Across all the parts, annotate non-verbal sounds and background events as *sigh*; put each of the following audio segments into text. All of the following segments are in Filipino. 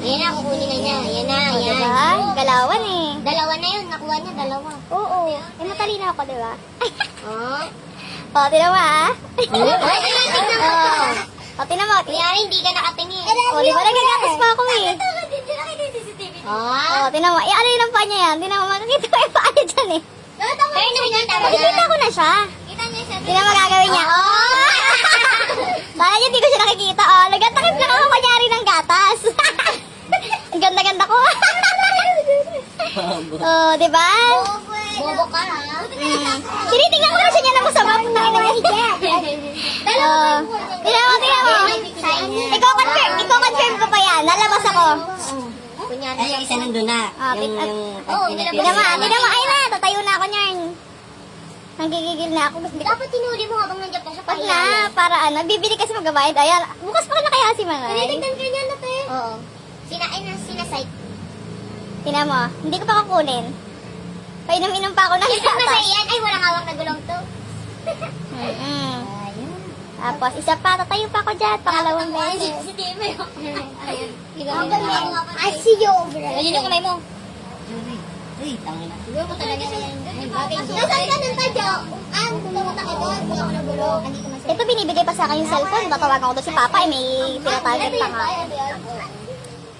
Ayan na, kukunin na niya. Ayan na, O, ayan. diba? Galawan eh. Dalawa na yun. Nakuha niya, dalawa. Oo. Eh, matalino ako, diba? Oh. *laughs* O, tinan mo ah. Ay, ay, tingnan mo. Oo. *laughs* O, tinan mo. Kunyari, hindi ka nakatingin. O, di ba nagagatas pa ako eh. Oh. O, tinan mo. Eh, ano yun ang paa niya yan? Tinan mo, makikita ko yung paa niya dyan eh. Pero nakikita ko na siya. Kita niya siya. Tinan mo gagawin niya. Oh! Kala niya hindi ko siya nakikita. Oh, nagtatakip lang ako kanyari ng gatas. Ang ganda-ganda ko. Oh, di ba? Bobo ka, ha? Mm. Tinitingnan ko na siya niya na masama. Putangin na niya. Oh. Tinan mo, tinan mo. Ikaw confirm, ikaw confirm ko pa yan. Lalabas ako. Kunyari. Ay, yung isa nandun na. Ah, yung, yung, nilabas Tinan mo, tinan mo. Ay na, tatayo na ako niyan. Nanggigigil na ako. Dapat tinuli mo habang nandiyan pa siya. Wag na, para ano, bibili kasi magbabayad. Ayan, bukas pa na kaya si Manay. Tinitignan ka niya na, te. Oo. Sina, ay, na, sinasite. Tinan mo, hindi ko pa kukunin. Painom-inom pa ako ng Tignan mo sa gatas. iyan. Ay, walang hawak na gulong to. Mm-mm. Ayun. Tapos, isa pa, tatayo pa ako dyan, pangalawang beses. si Timmy. *laughs* Ayun. I see you over Ayun yung kamay mo. Uy, tangin na. Siguro mo talaga na yan. Nasaan ka ng tadyo? Ah, pumunta ka doon. Wala ko ng gulong. Andito na siya. Ito, binibigay pa sa akin yung cellphone. Tatawagan ko doon si Papa, eh, may tinatarget pa nga.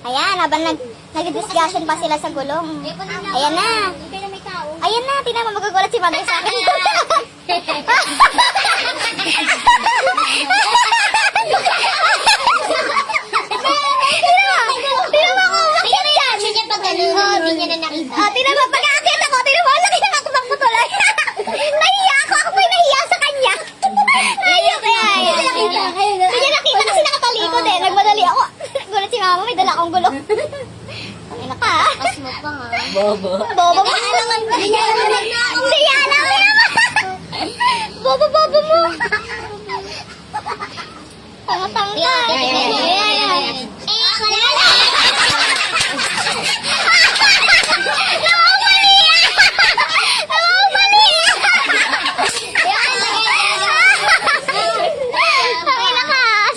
Ayan, habang nag, nag-discussion pa sila sa gulong. Ayan na. Ayan na, tinan mo, magugulat si Mother sa akin. *laughs* Tinan mo ako, umakyat yan. Siya niya pag ganun, hindi niya na nakita. Ah, tinan mo, pag aakyat ako, tinan mo, laki ng ako ng putulay. nahiya ako, ako po'y nahiya sa kanya. nahiya kaya yan. Hindi niya nakita kasi nakatalikod eh. Nagmadali ako. Gulat si mama, may dala akong gulong. *laughs* Ay, naka. Pas mo pa nga. Bobo. Bobo mo. Niya alam na. Hindi yan. Bobo, bobo mo. Tanga-tanga. Ayan, ayan, ayan,